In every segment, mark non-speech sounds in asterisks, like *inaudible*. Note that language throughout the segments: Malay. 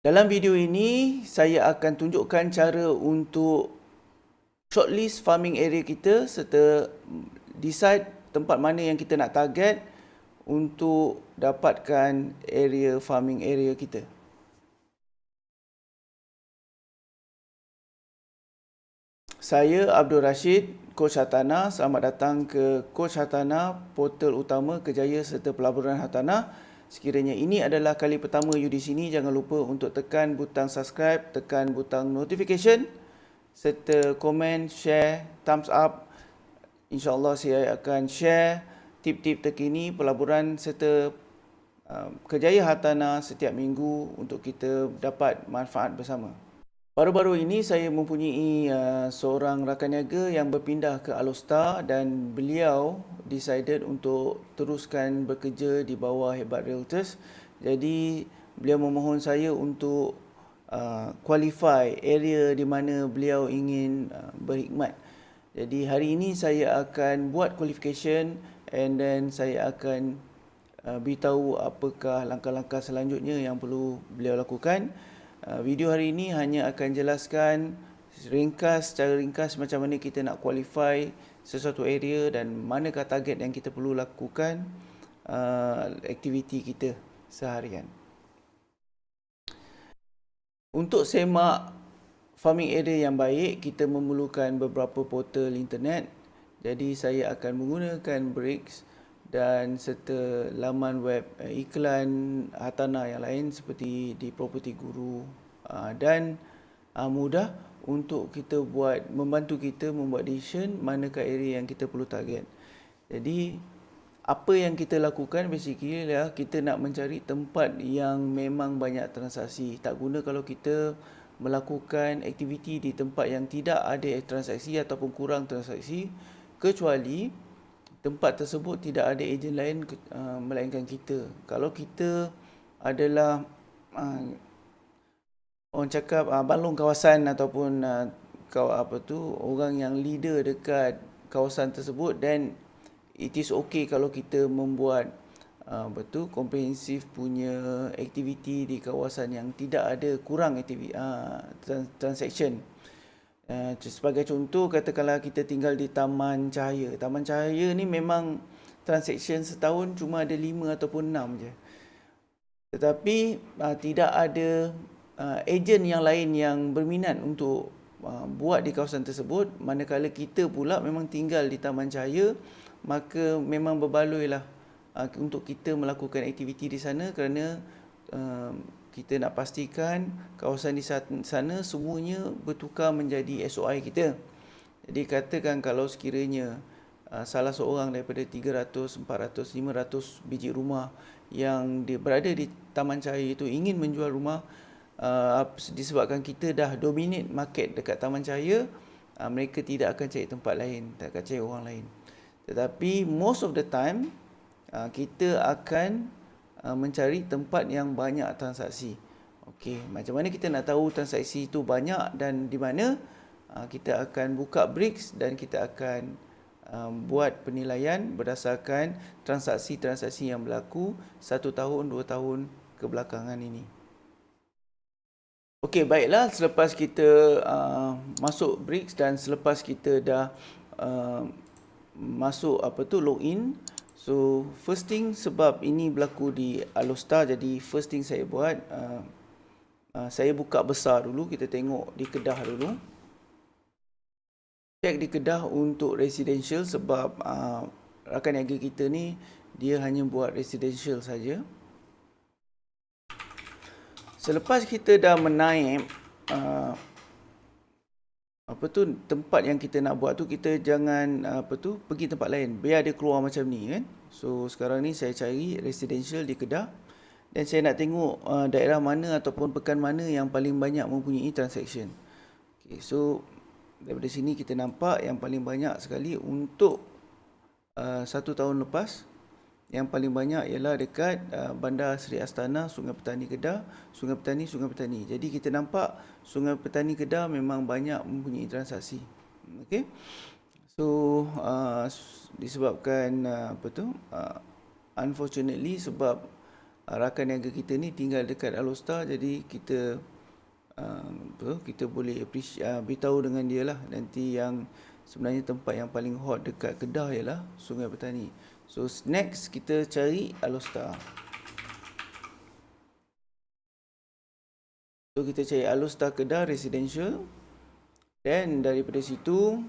Dalam video ini, saya akan tunjukkan cara untuk shortlist farming area kita serta decide tempat mana yang kita nak target untuk dapatkan area farming area kita. Saya Abdul Rashid, Coach Hartanah. Selamat datang ke Coach Hartanah, portal utama kejaya serta pelaburan Hartanah. Sekiranya ini adalah kali pertama you di sini, jangan lupa untuk tekan butang subscribe, tekan butang notification serta komen, share, thumbs up. InsyaAllah saya akan share tip-tip terkini pelaburan serta uh, kejaya hartanah setiap minggu untuk kita dapat manfaat bersama. Baru-baru ini saya mempunyai uh, seorang rakan niaga yang berpindah ke Alostar dan beliau decided untuk teruskan bekerja di bawah Hebat Realtors. Jadi beliau memohon saya untuk uh, qualify area di mana beliau ingin uh, berkhidmat. Jadi hari ini saya akan buat qualification and then saya akan uh, beritahu apakah langkah-langkah selanjutnya yang perlu beliau lakukan. Uh, video hari ini hanya akan jelaskan ringkas secara ringkas macam mana kita nak qualify sesuatu area dan manakah target yang kita perlu lakukan uh, aktiviti kita seharian. Untuk semak farming area yang baik, kita memerlukan beberapa portal internet. Jadi saya akan menggunakan Bricks dan serta laman web uh, iklan hartanah yang lain seperti di Property Guru uh, dan uh, mudah untuk kita buat membantu kita membuat decision manakah area yang kita perlu target. Jadi apa yang kita lakukan basically ialah kita nak mencari tempat yang memang banyak transaksi. Tak guna kalau kita melakukan aktiviti di tempat yang tidak ada transaksi ataupun kurang transaksi kecuali tempat tersebut tidak ada ejen lain uh, melainkan kita. Kalau kita adalah uh, orang cakap uh, balong kawasan ataupun uh, kau apa tu orang yang leader dekat kawasan tersebut dan it is okay kalau kita membuat uh, betul komprehensif punya aktiviti di kawasan yang tidak ada kurang aktiviti uh, transaction Uh, sebagai contoh, katakanlah kita tinggal di Taman Cahaya. Taman Cahaya ni memang transaction setahun cuma ada lima ataupun enam je. Tetapi uh, tidak ada uh, ejen yang lain yang berminat untuk uh, buat di kawasan tersebut. Manakala kita pula memang tinggal di Taman Cahaya, maka memang berbaloi lah uh, untuk kita melakukan aktiviti di sana kerana uh, kita nak pastikan kawasan di sana semuanya bertukar menjadi SOI kita. Jadi katakan kalau sekiranya uh, salah seorang daripada 300, 400, 500 biji rumah yang berada di Taman Cahaya itu ingin menjual rumah uh, disebabkan kita dah dominate market dekat Taman Cahaya, uh, mereka tidak akan cari tempat lain, tak akan cari orang lain. Tetapi most of the time kita akan Uh, mencari tempat yang banyak transaksi. Okey, macam mana kita nak tahu transaksi itu banyak dan di mana? Uh, kita akan buka bricks dan kita akan um, buat penilaian berdasarkan transaksi-transaksi yang berlaku satu tahun, dua tahun kebelakangan ini. Okey, baiklah selepas kita uh, masuk bricks dan selepas kita dah masuk apa tu login So first thing sebab ini berlaku di Alostar jadi first thing saya buat uh, uh, saya buka besar dulu kita tengok di Kedah dulu. Check di Kedah untuk residential sebab uh, rakan niaga kita ni dia hanya buat residential saja. Selepas kita dah menaik uh, apa tu tempat yang kita nak buat tu kita jangan apa tu pergi tempat lain biar dia keluar macam ni kan so sekarang ni saya cari residential di Kedah dan saya nak tengok uh, daerah mana ataupun pekan mana yang paling banyak mempunyai transaction okay, so daripada sini kita nampak yang paling banyak sekali untuk uh, satu tahun lepas yang paling banyak ialah dekat uh, Bandar Seri Astana, Sungai Petani Kedah, Sungai Petani, Sungai Petani. Jadi kita nampak Sungai Petani Kedah memang banyak mempunyai transaksi. Okey. So uh, disebabkan uh, apa tu? Uh, unfortunately sebab uh, rakan niaga kita ni tinggal dekat Alostar jadi kita uh, kita boleh uh, beritahu dengan dia lah nanti yang sebenarnya tempat yang paling hot dekat Kedah ialah Sungai Petani. So next kita cari Alostar. So kita cari Alostar Kedah Residential. Dan daripada situ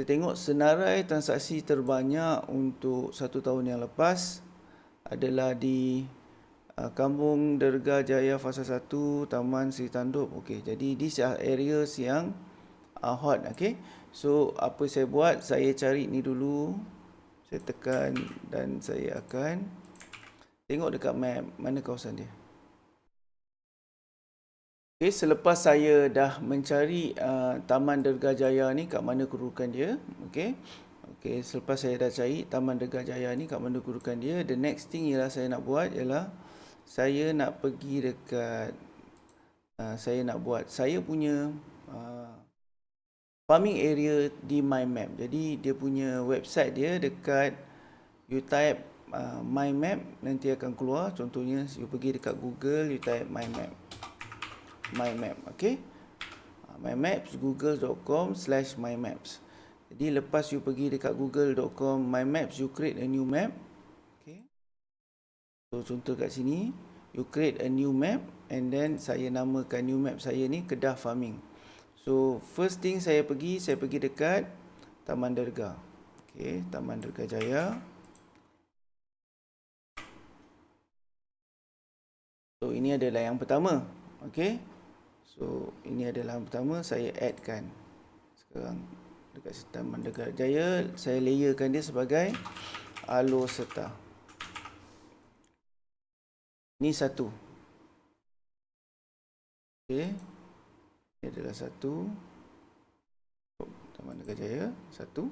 kita tengok senarai transaksi terbanyak untuk satu tahun yang lepas adalah di uh, Kampung Derga Jaya Fasa 1, Taman Sri Tanduk. Okey, jadi di areas yang uh, hot, okey. So apa saya buat? Saya cari ni dulu. Saya tekan dan saya akan tengok dekat map mana kawasan dia. Okay, selepas saya dah mencari uh, Taman Derga Jaya ni kat mana kedudukan dia, okay. Okay, selepas saya dah cari Taman Derga Jaya ni kat mana kedudukan dia, the next thing ialah saya nak buat ialah saya nak pergi dekat uh, saya nak buat saya punya uh, farming area di my map. Jadi dia punya website dia dekat you type uh, my map nanti akan keluar. Contohnya you pergi dekat Google you type my map my map okay? Ah, my maps google.com slash my maps jadi lepas you pergi dekat google.com my maps you create a new map okay? So contoh kat sini you create a new map and then saya namakan new map saya ni kedah farming. So first thing saya pergi saya pergi dekat taman derga okay? Taman derga jaya. So ini adalah yang pertama. Okey. So ini adalah yang pertama saya addkan sekarang dekat sistem Mandega Jaya saya layerkan dia sebagai alo serta. Ini satu. Okey. Ini adalah satu. Taman Negara Jaya satu.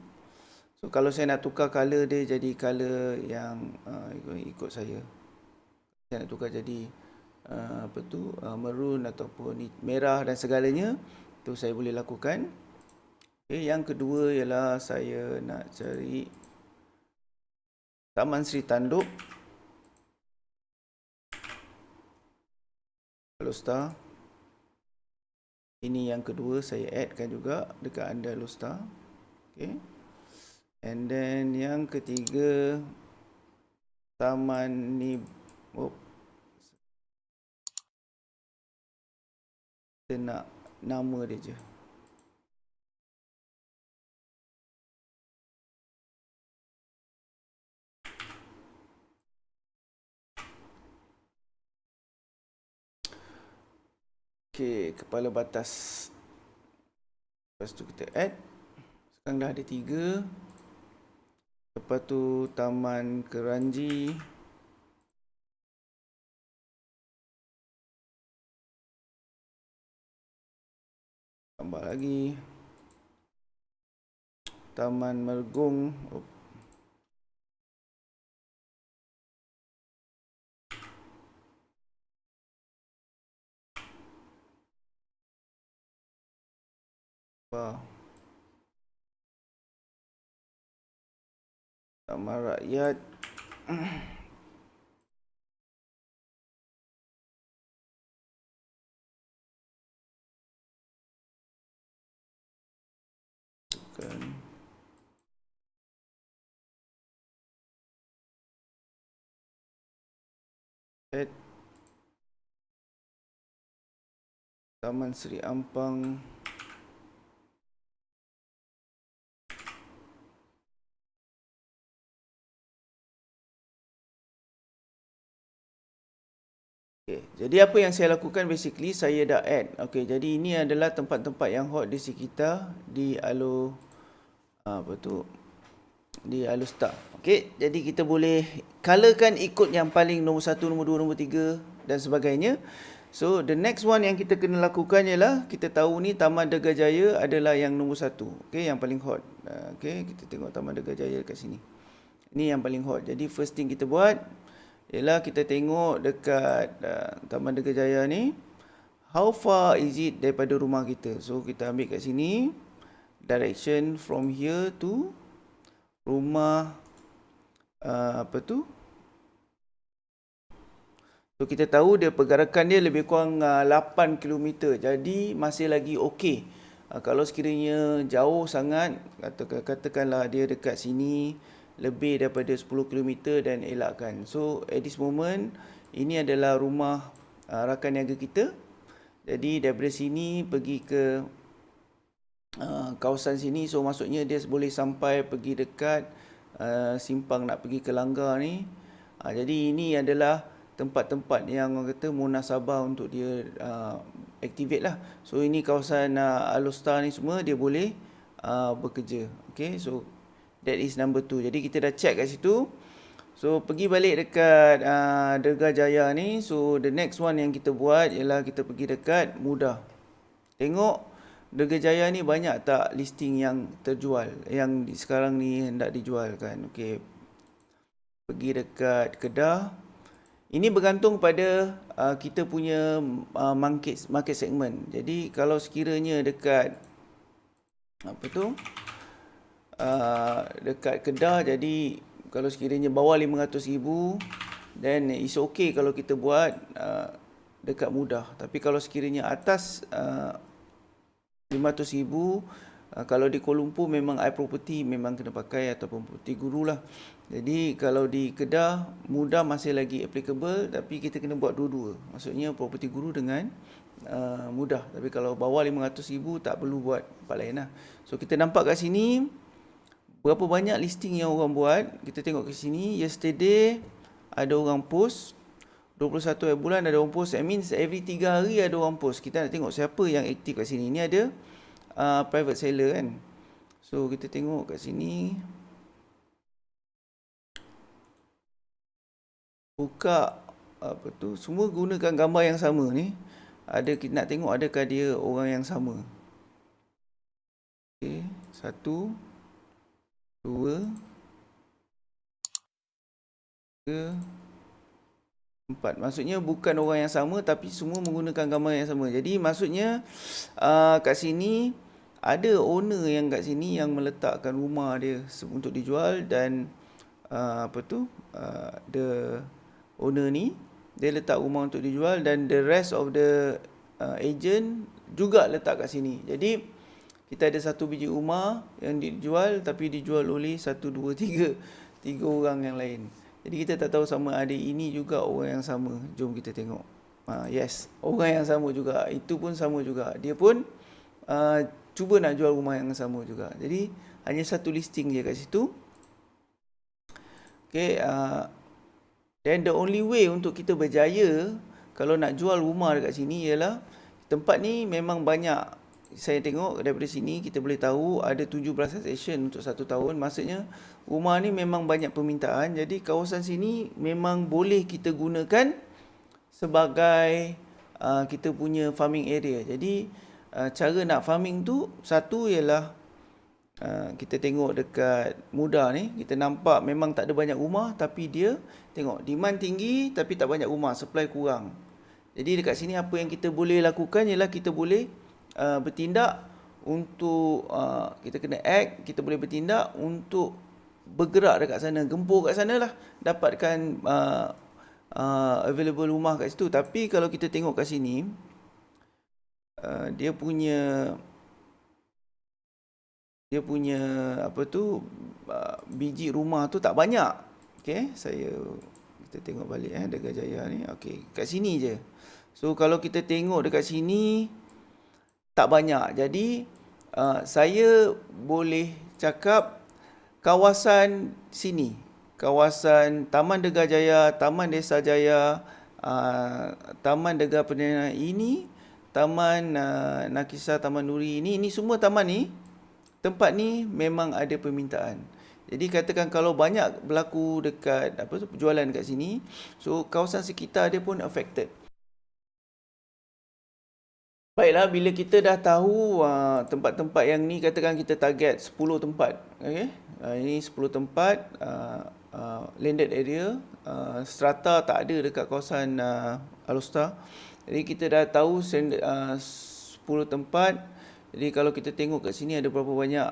So kalau saya nak tukar color dia jadi color yang uh, ikut, ikut saya. Saya nak tukar jadi Ah, apa tu uh, maroon ataupun merah dan segalanya tu saya boleh lakukan. Okay, yang kedua ialah saya nak cari Taman Sri Tanduk. Losta. Ini yang kedua saya addkan juga dekat anda Losta. Okay. And then yang ketiga Taman ni oh, kita nak nama dia je Okey, kepala batas. Lepas tu kita add. Sekarang dah ada tiga. Lepas tu taman keranji. Tambah lagi. Taman Mergung oh. Taman Rakyat *clears throat* kan at Taman Seri Ampang Okay. Jadi apa yang saya lakukan basically saya dah add. Okay. Jadi ini adalah tempat-tempat yang hot di sekitar di Alo apa tu di Alustar. Okey, jadi kita boleh colorkan ikut yang paling nombor satu, nombor dua, nombor tiga dan sebagainya. So the next one yang kita kena lakukan ialah kita tahu ni Taman Dega Jaya adalah yang nombor satu. Okey, yang paling hot. Okey, kita tengok Taman Dega Jaya kat sini. Ini yang paling hot. Jadi first thing kita buat ialah kita tengok dekat uh, Taman Dega Jaya ni how far is it daripada rumah kita. So kita ambil kat sini direction from here to rumah uh, apa tu So kita tahu dia pergerakan dia lebih kurang uh, 8 km. Jadi masih lagi okey. Uh, kalau sekiranya jauh sangat katakan katakanlah dia dekat sini lebih daripada 10 km dan elakkan. So at this moment ini adalah rumah uh, rakan niaga kita. Jadi daripada sini pergi ke uh, kawasan sini so maksudnya dia boleh sampai pergi dekat uh, simpang nak pergi ke Langgar ni. Uh, jadi ini adalah tempat-tempat yang orang kata munasabah untuk dia uh, activate lah. So ini kawasan uh, Alostar ni semua dia boleh uh, bekerja. Okay, so that is number two. Jadi kita dah check kat situ. So pergi balik dekat uh, Derga Jaya ni. So the next one yang kita buat ialah kita pergi dekat Mudah. Tengok Jaya ni banyak tak listing yang terjual. Yang sekarang ni hendak dijual kan. Okay. Pergi dekat Kedah. Ini bergantung pada uh, kita punya uh, market market segment. Jadi kalau sekiranya dekat apa tu? Uh, dekat Kedah jadi kalau sekiranya bawah 500,000 then it's okay kalau kita buat uh, dekat mudah. Tapi kalau sekiranya atas uh, 500,000 uh, kalau di Kuala Lumpur memang i property memang kena pakai ataupun property guru lah. Jadi kalau di Kedah mudah masih lagi applicable tapi kita kena buat dua-dua. Maksudnya property guru dengan uh, mudah. Tapi kalau bawah 500,000 tak perlu buat tempat lain lah. So kita nampak kat sini berapa banyak listing yang orang buat. Kita tengok ke sini yesterday ada orang post 21 bulan ada orang post. That means every 3 hari ada orang post. Kita nak tengok siapa yang aktif kat sini. Ini ada uh, private seller kan. So kita tengok kat sini. buka apa tu semua gunakan gambar yang sama ni ada kita nak tengok adakah dia orang yang sama okey satu dua tiga empat maksudnya bukan orang yang sama tapi semua menggunakan gambar yang sama jadi maksudnya uh, kat sini ada owner yang kat sini yang meletakkan rumah dia untuk dijual dan uh, apa tu uh, the owner ni dia letak rumah untuk dijual dan the rest of the uh, agent juga letak kat sini. Jadi kita ada satu biji rumah yang dijual tapi dijual oleh satu dua tiga tiga orang yang lain. Jadi kita tak tahu sama ada ini juga orang yang sama. Jom kita tengok. Uh, yes, orang yang sama juga. Itu pun sama juga. Dia pun uh, cuba nak jual rumah yang sama juga. Jadi hanya satu listing je kat situ. Okay, uh, Then the only way untuk kita berjaya kalau nak jual rumah dekat sini ialah tempat ni memang banyak saya tengok daripada sini kita boleh tahu ada 17 session untuk satu tahun. Maksudnya rumah ni memang banyak permintaan. Jadi kawasan sini memang boleh kita gunakan sebagai uh, kita punya farming area. Jadi uh, cara nak farming tu satu ialah Ah, kita tengok dekat muda ni. Kita nampak memang tak ada banyak rumah tapi dia tengok demand tinggi tapi tak banyak rumah. Supply kurang. Jadi dekat sini apa yang kita boleh lakukan ialah kita boleh uh, bertindak untuk uh, kita kena act kita boleh bertindak untuk bergerak dekat sana gempur kat sana lah dapatkan uh, uh, available rumah kat situ tapi kalau kita tengok kat sini uh, dia punya dia punya apa tu biji rumah tu tak banyak. Okey, saya kita tengok balik eh Dekat Jaya ni. Okey, kat sini je. So kalau kita tengok dekat sini tak banyak. Jadi uh, saya boleh cakap kawasan sini, kawasan Taman Degar Jaya, Taman Desa Jaya, uh, Taman Degar Perdana ini, Taman uh, Nakisa Taman Nuri ini, ini semua taman ni tempat ni memang ada permintaan. Jadi katakan kalau banyak berlaku dekat apa tu penjualan dekat sini, so kawasan sekitar dia pun affected. Baiklah bila kita dah tahu uh, tempat-tempat uh, yang ni katakan kita target 10 tempat, okey. Uh, ini 10 tempat uh, uh, landed area, uh, strata tak ada dekat kawasan uh, Alostar. Jadi kita dah tahu uh, 10 tempat jadi kalau kita tengok kat sini ada berapa banyak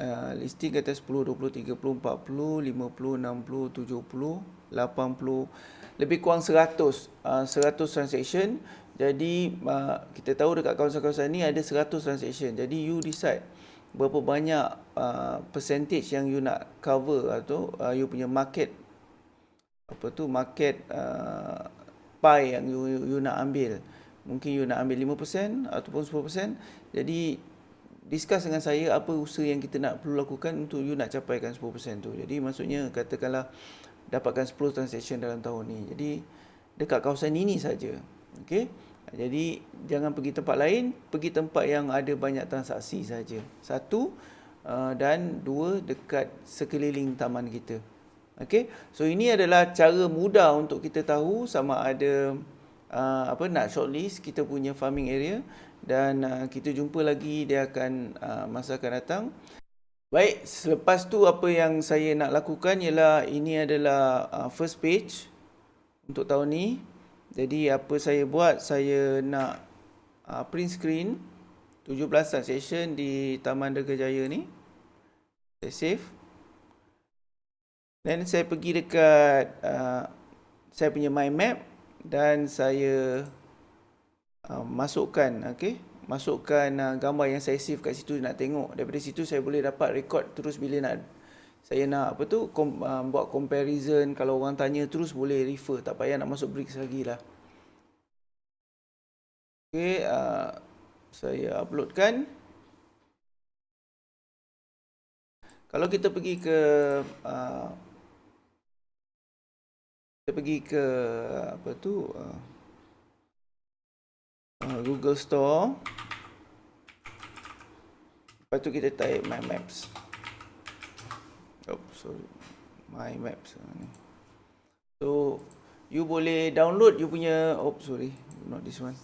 uh, listing kata 10, 20, 30, 40, 50, 60, 70, 80, lebih kurang 100, uh, 100 transaction. Jadi uh, kita tahu dekat kawasan-kawasan ni ada 100 transaction. Jadi you decide berapa banyak uh, percentage yang you nak cover atau uh, you punya market apa tu market uh, pie yang you, you, you nak ambil. Mungkin you nak ambil 5% ataupun 10%. Jadi discuss dengan saya apa usaha yang kita nak perlu lakukan untuk you nak capaikan 10% tu. Jadi maksudnya katakanlah dapatkan 10 transaction dalam tahun ni. Jadi dekat kawasan ini saja. Okey. Jadi jangan pergi tempat lain, pergi tempat yang ada banyak transaksi saja. Satu uh, dan dua dekat sekeliling taman kita. Okey. So ini adalah cara mudah untuk kita tahu sama ada uh, apa nak shortlist kita punya farming area dan uh, kita jumpa lagi dia akan masa akan datang. Baik, selepas tu apa yang saya nak lakukan ialah ini adalah first page untuk tahun ni. Jadi apa saya buat, saya nak uh, print screen 17 transaction di Taman Dega Jaya ni. Saya save. Dan saya pergi dekat uh, saya punya mind map dan saya uh, masukkan okey masukkan uh, gambar yang saya save kat situ nak tengok daripada situ saya boleh dapat record terus bila nak saya nak apa tu kom, uh, buat comparison. Kalau orang tanya terus boleh refer. Tak payah nak masuk bricks lagi lah okey uh, saya uploadkan. Kalau kita pergi ke uh, kita pergi ke apa tu uh, Google Store. Lepas tu kita type my maps oh sorry my maps so you boleh download you punya oh sorry not this one.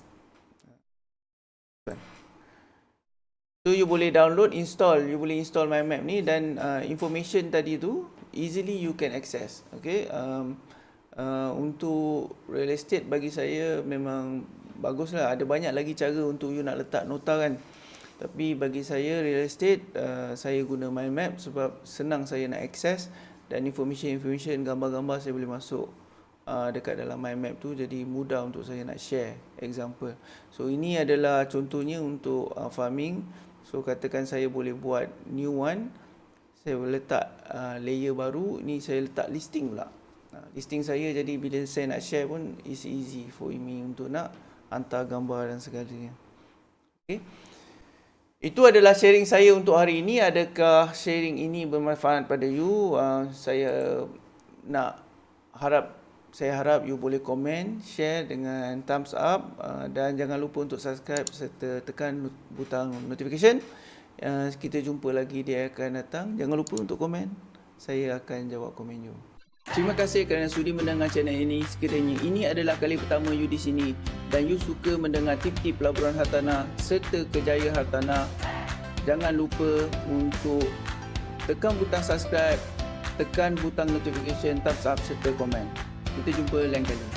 So you boleh download, install, you boleh install my map ni dan uh, information tadi tu easily you can access. Okay, um, uh, untuk real estate bagi saya memang baguslah. Ada banyak lagi cara untuk you nak letak nota kan tapi bagi saya real estate uh, saya guna mind map sebab senang saya nak access dan information-information gambar-gambar saya boleh masuk uh, dekat dalam mind map tu jadi mudah untuk saya nak share example so ini adalah contohnya untuk uh, farming so katakan saya boleh buat new one saya boleh letak uh, layer baru ni saya letak listing pula listing saya jadi bila saya nak share pun is easy for me untuk nak hantar gambar dan segalanya. Okay. Itu adalah sharing saya untuk hari ini. Adakah sharing ini bermanfaat pada you? Uh, saya nak harap saya harap you boleh komen, share dengan thumbs up uh, dan jangan lupa untuk subscribe serta tekan butang notification. Uh, kita jumpa lagi dia akan datang. Jangan lupa untuk komen. Saya akan jawab komen you. Terima kasih kerana sudi mendengar channel ini. Sekiranya ini adalah kali pertama you di sini dan you suka mendengar tip-tip pelaburan hartanah serta kejayaan hartanah, jangan lupa untuk tekan butang subscribe, tekan butang notification, thumbs up serta komen. Kita jumpa lain kali.